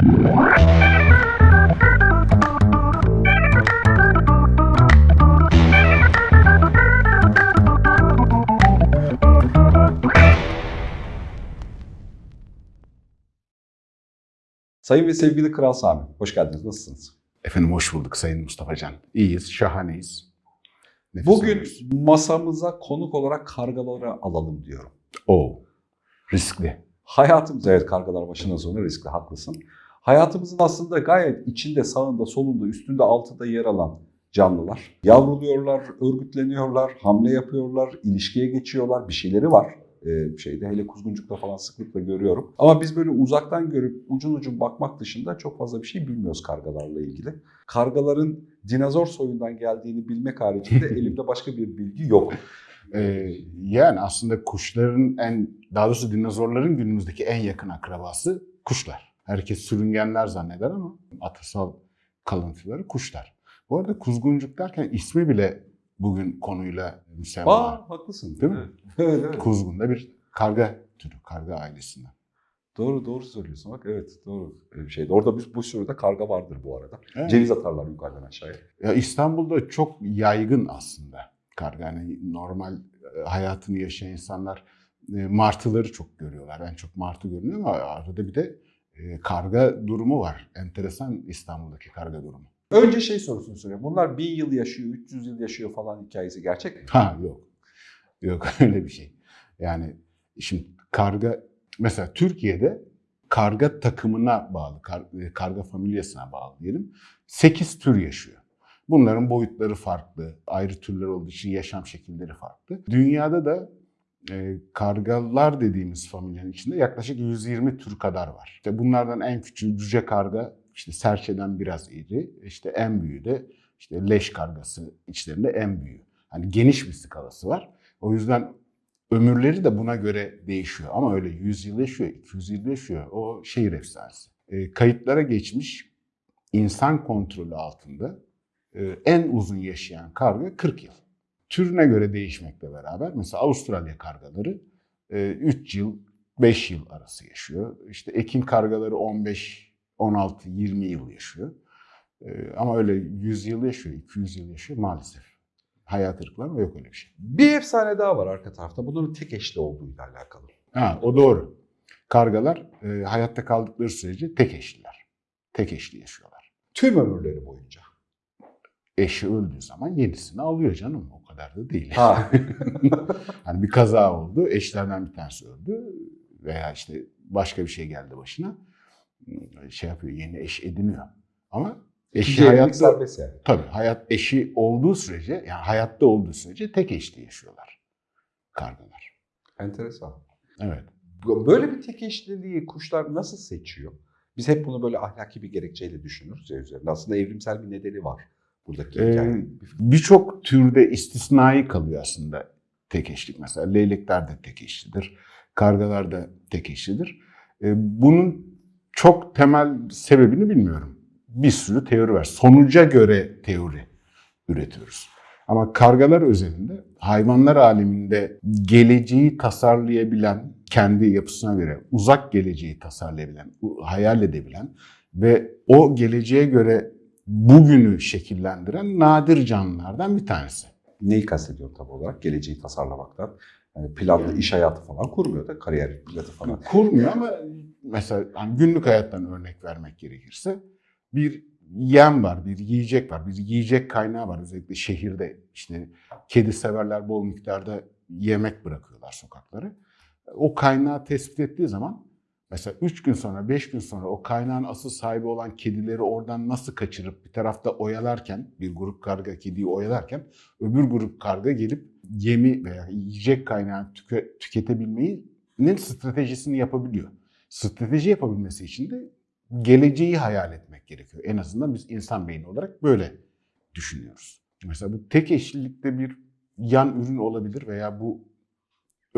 Sayın ve sevgili Kral Sami, hoş geldiniz. Nasılsınız? Efendim hoş bulduk Sayın Mustafa Can. İyiyiz, şahaneyiz. Nefes Bugün alıyoruz. masamıza konuk olarak kargaları alalım diyorum. O riskli. Hayatımız, evet kargalar başına sonu riskli, haklısın. Hayatımızın aslında gayet içinde, sağında, solunda, üstünde, altında yer alan canlılar. Yavruluyorlar, örgütleniyorlar, hamle yapıyorlar, ilişkiye geçiyorlar, bir şeyleri var. Ee, şeyde hele kuzguncukta falan sıklıkla görüyorum. Ama biz böyle uzaktan görüp ucun ucun bakmak dışında çok fazla bir şey bilmiyoruz kargalarla ilgili. Kargaların dinozor soyundan geldiğini bilmek haricinde elimde başka bir bilgi yok. Ee, yani aslında kuşların en, daha doğrusu dinozorların günümüzdeki en yakın akrabası kuşlar. Herkes sürüngenler zanneder ama atasal kalıntıları kuşlar. Bu arada kuzguncuk derken ismi bile bugün konuyla müsemma. Aa haklısın. Değil mi? Evet, evet. Kuzgun da bir karga türü, karga ailesinden. Doğru doğru söylüyorsun bak evet doğru bir şeydi. Orada bir bu sürüde karga vardır bu arada. Evet. Ceviz atarlar yukarıdan aşağıya. Ya İstanbul'da çok yaygın aslında karga. Yani normal e, hayatını yaşayan insanlar e, martıları çok görüyorlar. En çok martı görünüyor ama arada bir de karga durumu var. Enteresan İstanbul'daki karga durumu. Önce şey sorusunu soruyorum. Bunlar 1000 yıl yaşıyor, 300 yıl yaşıyor falan hikayesi gerçek mi? Ha yok. Yok öyle bir şey. Yani şimdi karga mesela Türkiye'de karga takımına bağlı, kar- e, karga familyasına bağlı diyelim. 8 tür yaşıyor. Bunların boyutları farklı, ayrı türler olduğu için yaşam şekilleri farklı. Dünyada da e, kargalar dediğimiz familyanın içinde yaklaşık 120 tür kadar var. İşte bunlardan en küçüğü cüce karga, işte serçeden biraz iri, işte en büyüğü de işte leş kargası içlerinde en büyüğü. Hani geniş bir skalası var. O yüzden ömürleri de buna göre değişiyor. Ama öyle 100 yıl yaşıyor, 200 yıl yaşıyor. O şehir efsanesi. E, kayıtlara geçmiş insan kontrolü altında e, en uzun yaşayan karga 40 yıl. Türüne göre değişmekle beraber mesela Avustralya kargaları 3 yıl, 5 yıl arası yaşıyor. İşte ekin kargaları 15, 16, 20 yıl yaşıyor. E, ama öyle 100 yıl yaşıyor, 200 yıl yaşıyor maalesef. Hayat ırkları ama yok öyle bir şey. Bir efsane daha var arka tarafta. Bunların tek eşli olduğuyla alakalı. Ha, o doğru. Kargalar e, hayatta kaldıkları sürece tek eşliler. Tek eşli yaşıyorlar. Tüm ömürleri boyunca. Eşi öldüğü zaman yenisini alıyor canım. O kadar da değil. Ha. hani bir kaza oldu, eşlerden bir tanesi öldü veya işte başka bir şey geldi başına. Şey yapıyor, yeni eş ediniyor. Ama eşi hayatta yani. tabii hayat eşi olduğu sürece, yani hayatta olduğu sürece tek eşli yaşıyorlar kargalar. Enteresan. Evet. Böyle bir tek eşliliği kuşlar nasıl seçiyor? Biz hep bunu böyle ahlaki bir gerekçeyle düşünürüz ya üzerine. Aslında evrimsel bir nedeni var buradaki Ee. Birçok türde istisnai kalıyor aslında tek eşlik. Mesela leylekler de tek eşlidir, kargalar da tek eşlidir. Ee, Bunun çok temel sebebini bilmiyorum. Bir sürü teori var. Sonuca göre teori üretiyoruz. Ama kargalar özelinde hayvanlar aleminde geleceği tasarlayabilen, kendi yapısına göre uzak geleceği tasarlayabilen, hayal edebilen ve o geleceğe göre bugünü şekillendiren nadir canlılardan bir tanesi. Neyi kastediyorum tabii olarak? Geleceği tasarlamaktan. Yani planlı iş hayatı falan kurmuyor da kariyer planı falan. Kurmuyor ama mesela hani günlük hayattan örnek vermek gerekirse bir yem var, bir yiyecek var, bir yiyecek kaynağı var. Özellikle şehirde işte kedi severler bol miktarda yemek bırakıyorlar sokaklara. O kaynağı tespit ettiği zaman mesela 3 gün sonra, 5 gün sonra o kaynağın asıl sahibi olan kedileri oradan nasıl kaçırıp bir tarafta oyalarken, bir grup karga kediyi oyalarken öbür grup karga gelip yemi veya yiyecek kaynağını tüke- tüketebilmenin stratejisini yapabiliyor. Strateji yapabilmesi için de geleceği hayal etmek gerekiyor. En azından biz insan beyni olarak böyle düşünüyoruz. Mesela bu tek eşlilikte bir yan ürün olabilir veya bu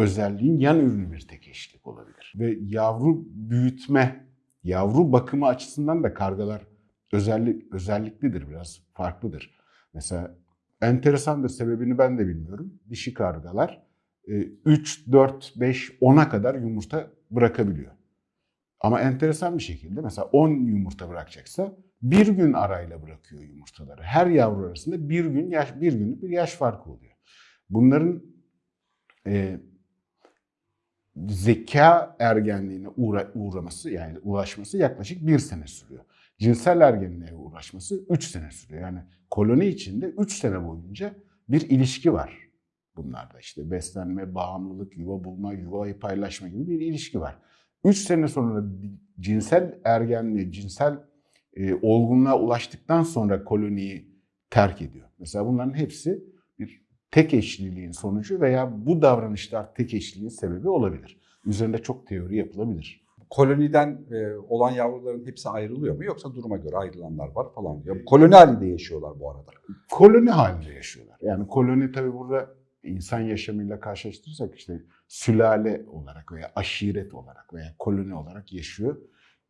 özelliğin yan ürünü bir tek eşlilik olabilir. Ve yavru büyütme, yavru bakımı açısından da kargalar özellik, özelliklidir, biraz farklıdır. Mesela enteresandır, sebebini ben de bilmiyorum. Dişi kargalar e, 3, 4, 5, 10'a kadar yumurta bırakabiliyor. Ama enteresan bir şekilde mesela 10 yumurta bırakacaksa bir gün arayla bırakıyor yumurtaları. Her yavru arasında bir gün yaş bir günlük bir yaş farkı oluyor. Bunların e, zeka ergenliğine uğra- uğraması yani ulaşması yaklaşık bir sene sürüyor. Cinsel ergenliğe ulaşması 3 sene sürüyor. Yani koloni içinde 3 sene boyunca bir ilişki var bunlarda. işte beslenme, bağımlılık, yuva bulma, yuvayı paylaşma gibi bir ilişki var. 3 sene sonra cinsel ergenliğe, cinsel e, olgunluğa ulaştıktan sonra koloniyi terk ediyor. Mesela bunların hepsi tek eşliliğin sonucu veya bu davranışlar tek eşliliğin sebebi olabilir. Üzerinde çok teori yapılabilir. Koloniden e, olan yavruların hepsi ayrılıyor mu yoksa duruma göre ayrılanlar var falan. Ya, koloni halinde yaşıyorlar bu arada. Koloni halinde yaşıyorlar. Yani koloni tabii burada insan yaşamıyla karşılaştırırsak işte sülale olarak veya aşiret olarak veya koloni olarak yaşıyor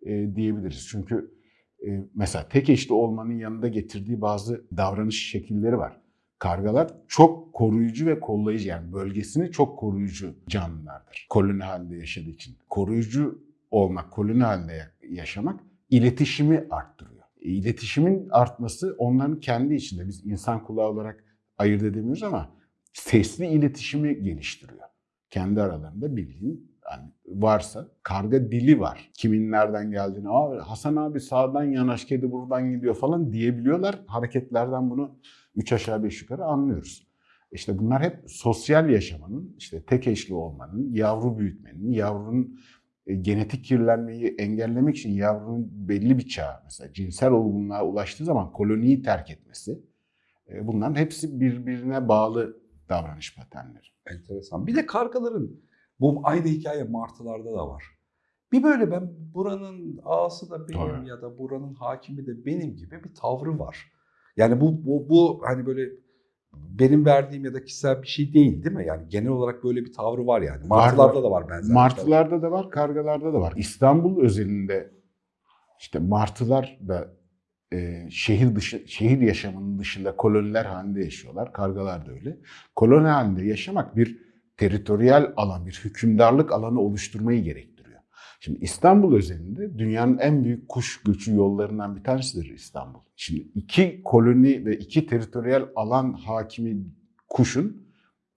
e, diyebiliriz. Çünkü e, mesela tek eşli olmanın yanında getirdiği bazı davranış şekilleri var. Kargalar çok koruyucu ve kollayıcı yani bölgesini çok koruyucu canlılardır. Koloni halinde yaşadığı için. Koruyucu olmak, koloni halinde yaşamak iletişimi arttırıyor. E, İletişimin artması onların kendi içinde biz insan kulağı olarak ayırt edemiyoruz ama sesli iletişimi geliştiriyor. Kendi aralarında bildiğin yani varsa karga dili var. Kimin nereden geldiğini, Hasan abi sağdan yanaş kedi buradan gidiyor falan diyebiliyorlar. Hareketlerden bunu üç aşağı beş yukarı anlıyoruz. İşte bunlar hep sosyal yaşamanın, işte tek eşli olmanın, yavru büyütmenin, yavrunun e, genetik kirlenmeyi engellemek için yavrunun belli bir çağ, mesela cinsel olgunluğa ulaştığı zaman koloniyi terk etmesi, e, bunların hepsi birbirine bağlı davranış paternleri. Enteresan. Bir de kargaların bu aynı hikaye martılarda da var. Bir böyle ben buranın ağası da benim Tabii. ya da buranın hakimi de benim gibi bir tavrı var. Yani bu, bu, bu hani böyle benim verdiğim ya da kişisel bir şey değil değil mi? Yani genel olarak böyle bir tavrı var yani. Martılarda var. da var benzer. Martılarda da var, kargalarda da var. İstanbul özelinde işte martılar da e, şehir dışı şehir yaşamının dışında koloniler halinde yaşıyorlar. Kargalar da öyle. Koloni halinde yaşamak bir teritoriyel alan, bir hükümdarlık alanı oluşturmayı gerektiriyor. Şimdi İstanbul özelinde dünyanın en büyük kuş göçü yollarından bir tanesidir İstanbul. Şimdi iki koloni ve iki teritoriyel alan hakimi kuşun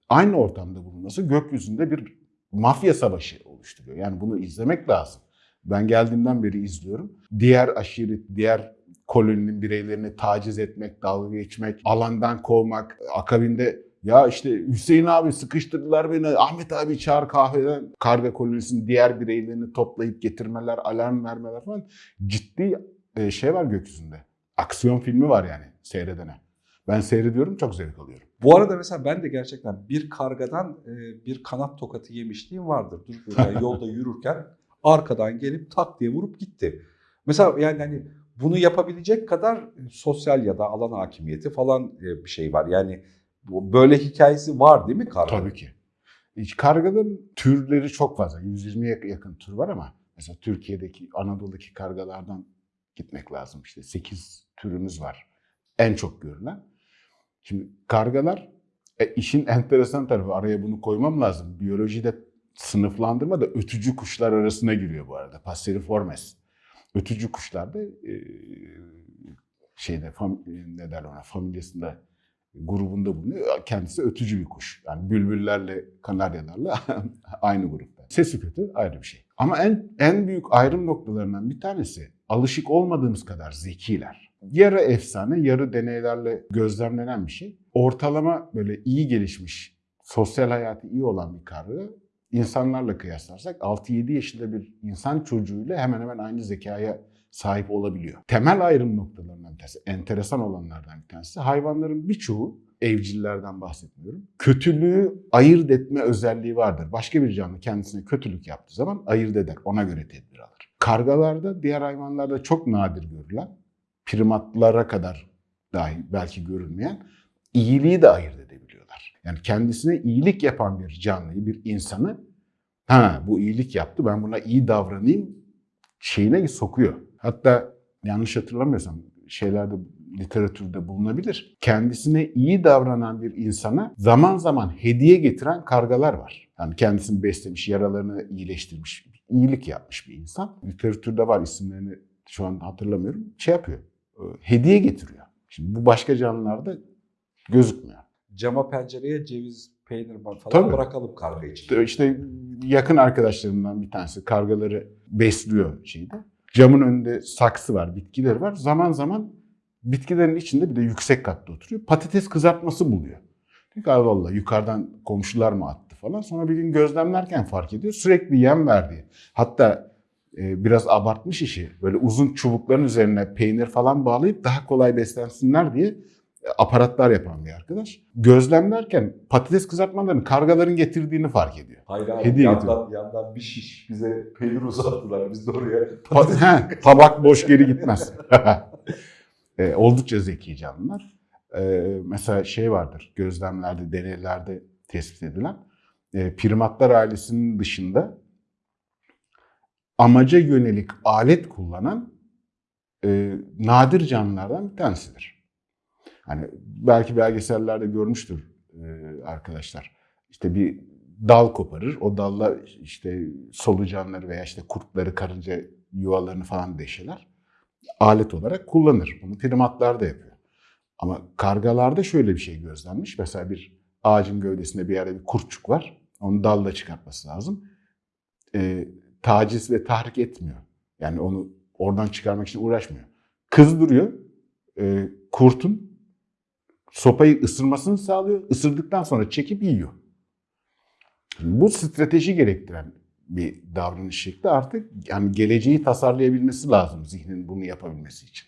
aynı ortamda bulunması gökyüzünde bir mafya savaşı oluşturuyor. Yani bunu izlemek lazım. Ben geldiğimden beri izliyorum. Diğer aşiret, diğer koloninin bireylerini taciz etmek, dalga geçmek, alandan kovmak, akabinde ya işte Hüseyin abi sıkıştırdılar beni, Ahmet abi çağır kahveden. Karga kolonisinin diğer bireylerini toplayıp getirmeler, alarm vermeler falan. Ciddi e, şey var gökyüzünde. Aksiyon filmi var yani seyredene. Ben seyrediyorum çok zevk alıyorum. Bu arada mesela ben de gerçekten bir kargadan e, bir kanat tokatı yemişliğim vardır. Böyle yolda yürürken arkadan gelip tak diye vurup gitti. Mesela yani hani bunu yapabilecek kadar sosyal ya da alan hakimiyeti falan e, bir şey var. Yani böyle hikayesi var değil mi karga? Tabii ki. Karganın türleri çok fazla. 120'ye yakın tür var ama mesela Türkiye'deki, Anadolu'daki kargalardan gitmek lazım. İşte 8 türümüz var. En çok görülen. Şimdi kargalar e, işin enteresan tarafı araya bunu koymam lazım. Biyolojide sınıflandırma da ötücü kuşlar arasına giriyor bu arada. Passeriformes. Ötücü kuşlar da e, şeyde fam, ne der ona familyasında grubunda bulunuyor. Kendisi ötücü bir kuş. Yani bülbüllerle kanaryalarla aynı grupta. Sesi kötü ayrı bir şey. Ama en en büyük ayrım noktalarından bir tanesi alışık olmadığımız kadar zekiler. Yarı efsane, yarı deneylerle gözlemlenen bir şey. Ortalama böyle iyi gelişmiş, sosyal hayatı iyi olan bir karga insanlarla kıyaslarsak 6-7 yaşında bir insan çocuğuyla hemen hemen aynı zekaya sahip olabiliyor. Temel ayrım noktalarından bir tanesi, enteresan olanlardan bir tanesi hayvanların birçoğu evcillerden bahsetmiyorum. Kötülüğü ayırt etme özelliği vardır. Başka bir canlı kendisine kötülük yaptığı zaman ayırt eder. Ona göre tedbir alır. Kargalarda, diğer hayvanlarda çok nadir görülen, primatlara kadar dahi belki görülmeyen iyiliği de ayırt edebiliyorlar. Yani kendisine iyilik yapan bir canlıyı, bir insanı ha bu iyilik yaptı ben buna iyi davranayım şeyine sokuyor. Hatta yanlış hatırlamıyorsam şeylerde literatürde bulunabilir. Kendisine iyi davranan bir insana zaman zaman hediye getiren kargalar var. Yani kendisini beslemiş, yaralarını iyileştirmiş, iyilik yapmış bir insan. Literatürde var isimlerini şu an hatırlamıyorum. Şey yapıyor. e, Hediye getiriyor. Şimdi bu başka canlılarda gözükmüyor. Cama pencereye ceviz, peynir falan Tabii. bırakalım karga için. İşte yakın arkadaşlarımdan bir tanesi kargaları besliyor şeyde. Camın önünde saksı var, bitkiler var. Zaman zaman bitkilerin içinde bir de yüksek katta oturuyor. Patates kızartması buluyor. Diyor ki Allah yukarıdan komşular mı attı falan. Sonra bir gün gözlemlerken fark ediyor. Sürekli yem verdiği. Hatta e, biraz abartmış işi. Böyle uzun çubukların üzerine peynir falan bağlayıp daha kolay beslensinler diye aparatlar yapan bir arkadaş. Gözlemlerken patates kızartmalarını kargaların getirdiğini fark ediyor. Hayır abi Hediye yandan, yandan bir şiş bize peynir uzattılar. Biz de oraya Pa- He, tabak boş geri gitmez. E, oldukça zeki canlılar. E, mesela şey vardır, gözlemlerde, deneylerde tespit edilen. E, primatlar ailesinin dışında amaca yönelik alet kullanan e, nadir canlılardan bir tanesidir. Hani belki belgesellerde görmüştür e, arkadaşlar. İşte bir dal koparır. O dalla işte solucanları veya işte kurtları, karınca yuvalarını falan deşeler. Alet olarak kullanır. Bunu primatlar da yapıyor. Ama kargalarda şöyle bir şey gözlenmiş. Mesela bir ağacın gövdesinde bir yerde bir kurtçuk var. Onu dalla çıkartması lazım. Ee, taciz ve tahrik etmiyor. Yani onu oradan çıkarmak için uğraşmıyor. Kızdırıyor. Ee, kurtun sopayı ısırmasını sağlıyor. Isırdıktan sonra çekip yiyor. Bu strateji gerektiren bir davranış şekli artık yani geleceği tasarlayabilmesi lazım zihnin bunu yapabilmesi için.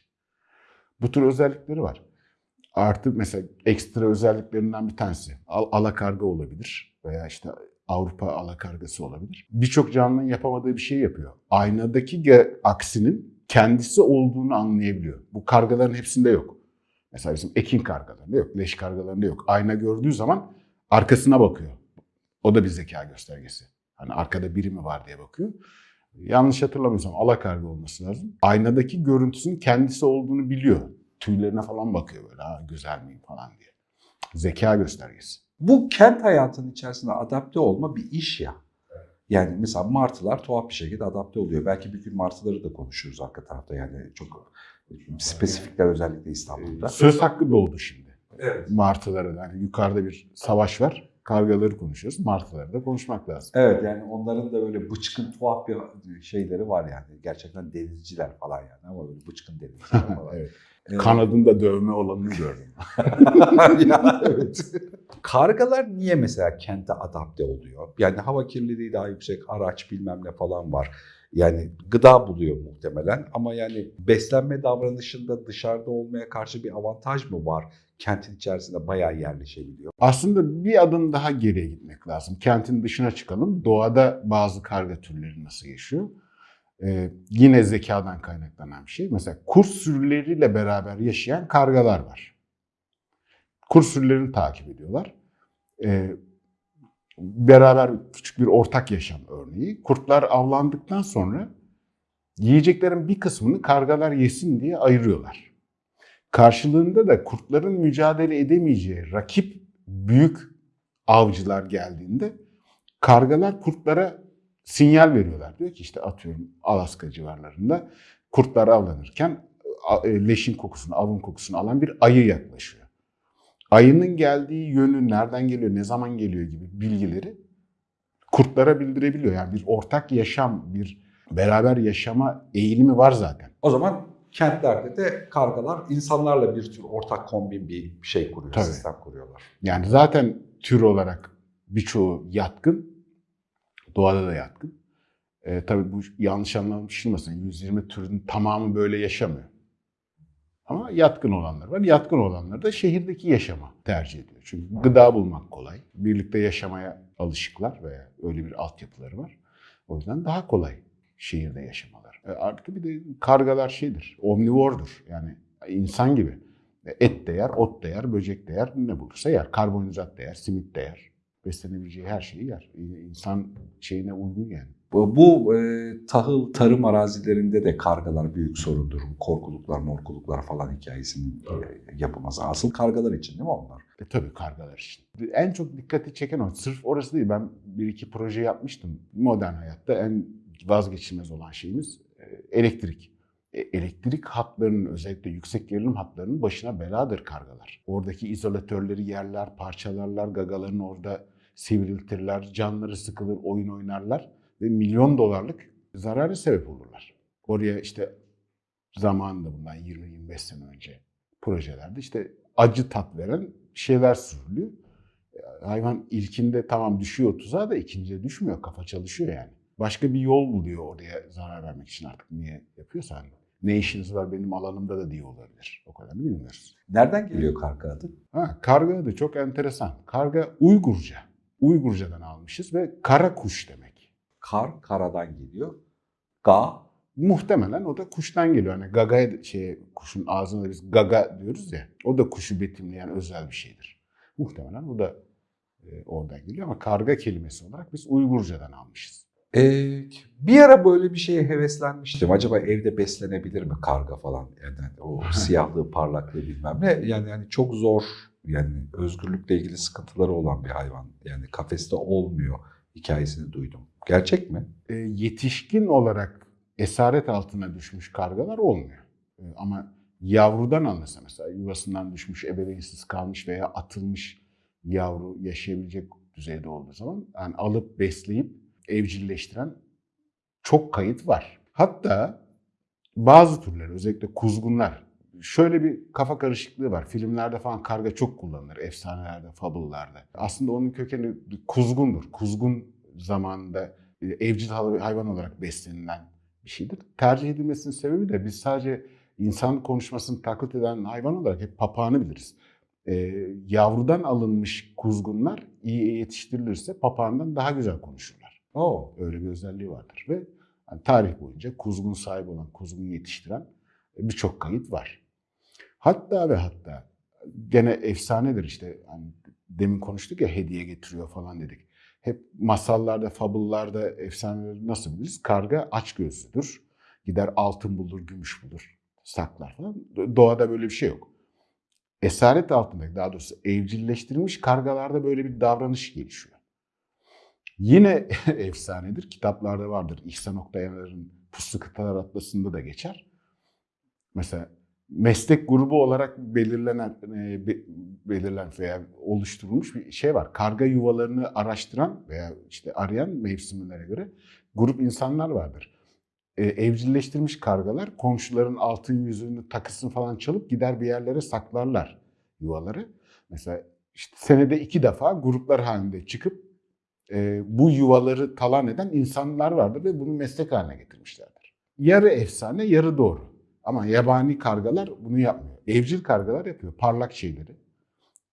Bu tür özellikleri var. Artı mesela ekstra özelliklerinden bir tanesi al- alakarga olabilir veya işte Avrupa alakargası olabilir. Birçok canlının yapamadığı bir şey yapıyor. Aynadaki aksinin kendisi olduğunu anlayabiliyor. Bu kargaların hepsinde yok. Mesela bizim ekin kargalarında yok, leş kargalarında yok. Ayna gördüğü zaman arkasına bakıyor. O da bir zeka göstergesi. Hani arkada biri mi var diye bakıyor. Yanlış hatırlamıyorsam alakarga olması lazım. Aynadaki görüntüsünün kendisi olduğunu biliyor. Tüylerine falan bakıyor böyle ha güzel miyim falan diye. Zeka göstergesi. Bu kent hayatının içerisinde adapte olma bir iş ya. Yani mesela martılar tuhaf bir şekilde adapte oluyor. Belki bir gün martıları da konuşuruz arka tarafta yani çok spesifikler özellikle İstanbul'da. Söz hakkı doğdu şimdi. Evet. Martılara da. Hani yukarıda bir savaş var. Kargaları konuşuyoruz. Martıları da konuşmak lazım. Evet yani onların da böyle bıçkın tuhaf bir şeyleri var yani. Gerçekten denizciler falan yani ama böyle bıçkın denizciler falan. evet. Ee, Kanadında dövme olanını gördüm. ya, evet. Kargalar niye mesela kente adapte oluyor? Yani hava kirliliği daha yüksek, araç bilmem ne falan var. Yani gıda buluyor muhtemelen ama yani beslenme davranışında dışarıda olmaya karşı bir avantaj mı var? Kentin içerisinde bayağı yerleşebiliyor. Aslında bir adım daha geriye gitmek lazım. Kentin dışına çıkalım. Doğada bazı karga türleri nasıl yaşıyor? Ee, yine zekadan kaynaklanan bir şey. Mesela kurt sürüleriyle beraber yaşayan kargalar var. Kurt sürülerini takip ediyorlar. Ee, beraber küçük bir ortak yaşam örneği. Kurtlar avlandıktan sonra yiyeceklerin bir kısmını kargalar yesin diye ayırıyorlar. Karşılığında da kurtların mücadele edemeyeceği rakip büyük avcılar geldiğinde kargalar kurtlara sinyal veriyorlar. Diyor ki işte atıyorum Alaska civarlarında kurtlar avlanırken e, leşin kokusunu, avın kokusunu alan bir ayı yaklaşıyor. Ayının geldiği yönü, nereden geliyor, ne zaman geliyor gibi bilgileri kurtlara bildirebiliyor. Yani bir ortak yaşam, bir beraber yaşama eğilimi var zaten. O zaman kentlerde de kargalar insanlarla bir tür ortak kombin bir şey kuruyor, Tabii. sistem kuruyorlar. Yani zaten tür olarak birçoğu yatkın. Doğada da yatkın. E, tabii bu yanlış anlaşılmasın. 120 türün tamamı böyle yaşamıyor. Ama yatkın olanlar var. Yatkın olanlar da şehirdeki yaşama tercih ediyor. Çünkü gıda bulmak kolay. Birlikte yaşamaya alışıklar veya öyle bir altyapıları var. O yüzden daha kolay şehirde yaşamalar. E, artık bir de kargalar şeydir, omnivordur. Yani insan gibi. Et de yer, ot da yer, böcek de yer, ne bulursa yer. Karbonhidrat da yer, simit de yer. Beslenebileceği her şeyi yer. İnsan şeyine uygun yani. Bu, e, tahıl tarım arazilerinde de kargalar büyük sorundur. Korkuluklar, morkuluklar falan hikayesinin e, yapılması. Asıl kargalar için değil mi onlar? E tabii kargalar için. En çok dikkati çeken o. Sırf orası değil. Ben bir iki proje yapmıştım. Modern hayatta en vazgeçilmez olan şeyimiz e, elektrik. E, Elektrik hatlarının özellikle yüksek gerilim hatlarının başına beladır kargalar. Oradaki izolatörleri yerler, parçalarlar, gagalarını orada sivriltirler, canları sıkılır, oyun oynarlar ve milyon dolarlık zararı sebep olurlar. Oraya işte zamanında bundan 20-25 sene önce projelerde işte acı tat veren şeyler sürülüyor. E, Hayvan ilkinde tamam düşüyor tuzağa da ikincide düşmüyor. Kafa çalışıyor yani. Başka bir yol buluyor oraya zarar vermek için artık niye yapıyorsa hani. Ne işiniz var benim alanımda da diye olabilir. O kadarını bilmiyoruz. Nereden geliyor karga adı? Ha, karga da çok enteresan. Karga Uygurca. Uygurcadan almışız ve kara kuş demek. Kar, karadan geliyor. Ga, Muhtemelen o da kuştan geliyor. Hani gaga şey kuşun ağzına biz gaga diyoruz ya. O da kuşu betimleyen özel bir şeydir. Muhtemelen o da e, oradan geliyor ama karga kelimesi olarak biz Uygurcadan almışız. Ee, bir ara böyle bir şeye heveslenmiştim. Acaba evde beslenebilir mi karga falan? Yani o siyahlığı, parlaklığı bilmem ne. Yani yani çok zor. Yani özgürlükle ilgili sıkıntıları olan bir hayvan. Yani kafeste olmuyor hikayesini duydum. Gerçek mi? E, yetişkin olarak esaret altına düşmüş kargalar olmuyor. E, ama yavrudan alınırsa mesela yuvasından düşmüş, ebeveynsiz kalmış veya atılmış yavru yaşayabilecek düzeyde olduğu zaman yani alıp besleyip evcilleştiren çok kayıt var. Hatta bazı türler özellikle kuzgunlar şöyle bir kafa karışıklığı var. Filmlerde falan karga çok kullanılır. Efsanelerde, fable'larda. Aslında onun kökeni kuzgundur. Kuzgun zamanında e, evcil hayvan olarak beslenilen bir şeydir. Tercih edilmesinin sebebi de biz sadece insan konuşmasını taklit eden hayvan olarak hep papağanı biliriz. Ee, yavrudan alınmış kuzgunlar iyi yetiştirilirse papağandan daha güzel konuşurlar. Oo. Öyle bir özelliği vardır ve yani tarih boyunca kuzgun sahibi olan, kuzgun yetiştiren birçok kayıt var. Hatta ve hatta gene efsanedir işte hani demin konuştuk ya hediye getiriyor falan dedik. Hep masallarda, fabıllarda, efsaneleri nasıl biliriz? Karga aç gözlüdür. Gider altın bulur, gümüş bulur, saklar falan. Doğada böyle bir şey yok. Esaret altındaki, daha doğrusu evcilleştirilmiş kargalarda böyle bir davranış gelişiyor. Yine efsanedir, kitaplarda vardır. İhsan Oktayar'ın Puslu Kıtalar Atlası'nda da geçer. Mesela meslek grubu olarak belirlenen e, be- belirlen veya oluşturulmuş bir şey var. Karga yuvalarını araştıran veya işte arayan mevsimlere göre grup insanlar vardır. E, evcilleştirilmiş kargalar komşuların altın yüzüğünü takısını falan çalıp gider bir yerlere saklarlar yuvaları. Mesela işte senede iki defa gruplar halinde çıkıp e, bu yuvaları talan eden insanlar vardır ve bunu meslek haline getirmişlerdir. Yarı efsane, yarı doğru. Ama yabani kargalar bunu yapmıyor. Evcil kargalar yapıyor. Parlak şeyleri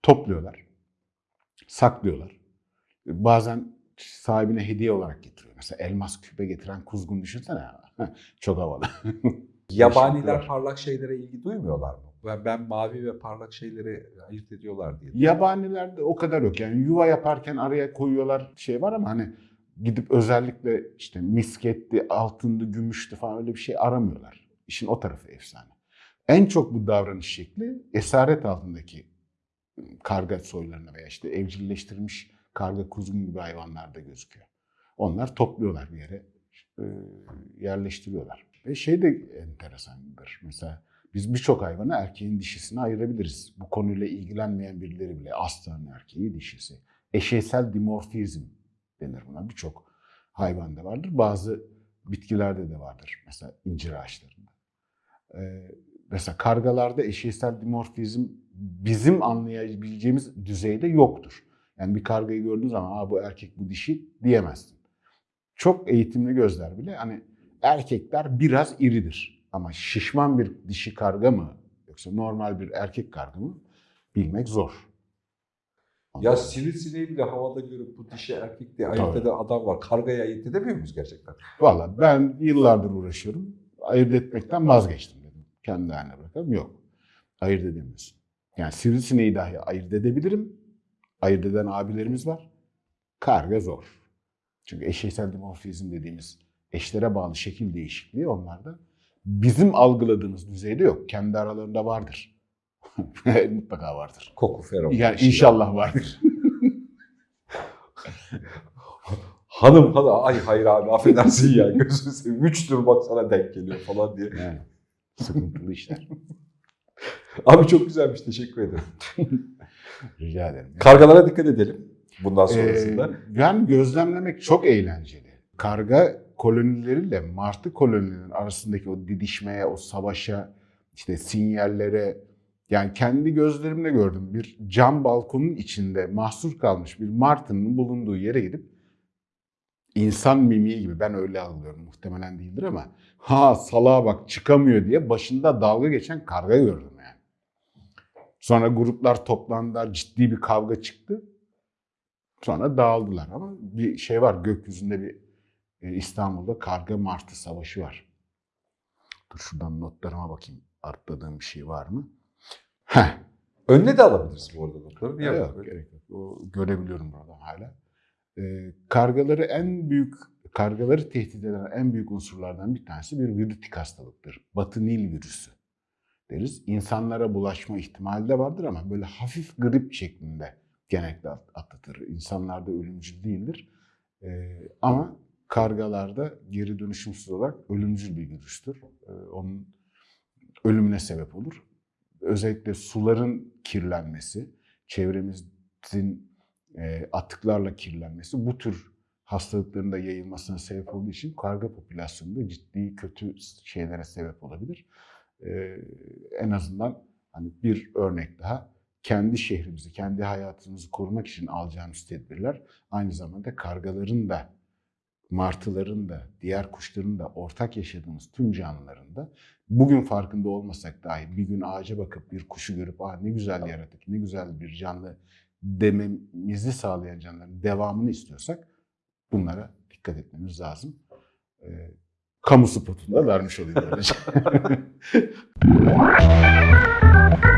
topluyorlar, saklıyorlar. Bazen sahibine hediye olarak getiriyor. Mesela elmas küpe getiren kuzgun düşünsene. Çok havalı. Yabaniler parlak şeylere ilgi duymuyorlar mı? Ben, ben mavi ve parlak şeyleri ayırt ediyorlar diye. Yabanilerde o kadar yok. Yani yuva yaparken araya koyuyorlar şey var ama hani gidip özellikle işte misketti, altındı, gümüştü falan öyle bir şey aramıyorlar. İşin o tarafı efsane. En çok bu davranış şekli esaret altındaki karga soylarına veya işte evcilleştirilmiş karga kuzgun gibi hayvanlarda gözüküyor. Onlar topluyorlar bir yere, yerleştiriyorlar. Ve şey de enteresandır. Mesela biz birçok hayvanı erkeğin dişisine ayırabiliriz. Bu konuyla ilgilenmeyen birileri bile aslan erkeği dişisi. Eşeysel dimorfizm denir buna. Birçok hayvanda vardır. Bazı bitkilerde de vardır. Mesela incir ağaçlarında. Mesela kargalarda eşeysel dimorfizm bizim anlayabileceğimiz düzeyde yoktur. Yani bir kargayı gördüğün zaman Aa, bu erkek bu dişi diyemezsin. Çok eğitimli gözler bile hani erkekler biraz iridir. Ama şişman bir dişi karga mı yoksa normal bir erkek karga mı bilmek zor. Ya sivrisineği bile havada görüp bu dişi erkek diye ayırt eden adam var. Kargayı ayırt edemiyor muyuz gerçekten? Valla ben yıllardır uğraşıyorum. Ayırt etmekten vazgeçtim. Kendi haline bırakalım. Yok. Ayırt edemiyorsun. Yani sivrisineği dahi ayırt edebilirim. Ayırt eden abilerimiz var. Karga zor. Çünkü eşeysel dimorfizm dediğimiz eşlere bağlı şekil değişikliği onlarda bizim algıladığımız düzeyde yok. Kendi aralarında vardır. Mutlaka vardır. Koku feromon. Yani inşallah vardır. Hanım hanım ay hayır abi affedersin ya gözünü seveyim. Üç bak sana denk geliyor falan diye. Yani sıkıntılı işler. Abi çok güzelmiş teşekkür ederim. Rica ederim. Kargalara dikkat edelim bundan sonrasında. Ee, yani gözlemlemek çok eğlenceli. Karga kolonileriyle martı kolonilerinin arasındaki o didişmeye, o savaşa, işte sinyallere yani kendi gözlerimle gördüm. Bir cam balkonun içinde mahsur kalmış bir martının bulunduğu yere gidip insan mimiği gibi ben öyle algılıyorum muhtemelen değildir ama ha salağa bak çıkamıyor diye başında dalga geçen karga gördüm yani. Sonra gruplar toplandılar ciddi bir kavga çıktı. Sonra dağıldılar ama bir şey var gökyüzünde bir e, İstanbul'da karga martı savaşı var. Dur şuradan notlarıma bakayım atladığım bir şey var mı? Heh. Önüne de alabiliriz bu arada notları. Yok, böyle? gerek yok. O görebiliyorum buradan hala. Kargaları en büyük kargaları tehdit eden en büyük unsurlardan bir tanesi bir virütik hastalıktır. Batı Nil virüsü deriz. İnsanlara bulaşma ihtimali de vardır ama böyle hafif grip şeklinde genellikle at- atlatır. İnsanlarda ölümcül değildir. Ama kargalarda geri dönüşümsüz olarak ölümcül bir virüstür. Onun ölümüne sebep olur. Özellikle suların kirlenmesi, çevremizin atıklarla kirlenmesi bu tür hastalıkların da yayılmasına sebep olduğu için karga popülasyonunda ciddi kötü şeylere sebep olabilir. Ee, en azından hani bir örnek daha kendi şehrimizi, kendi hayatımızı korumak için alacağımız tedbirler aynı zamanda kargaların da, martıların da, diğer kuşların da ortak yaşadığımız tüm canlıların da bugün farkında olmasak dahi bir gün ağaca bakıp bir kuşu görüp Aa, ne güzel yaratık, ne güzel bir canlı dememizi sağlayan canlıların devamını istiyorsak bunlara dikkat etmemiz lazım. Ee, kamu spotunu da vermiş olayım böylece.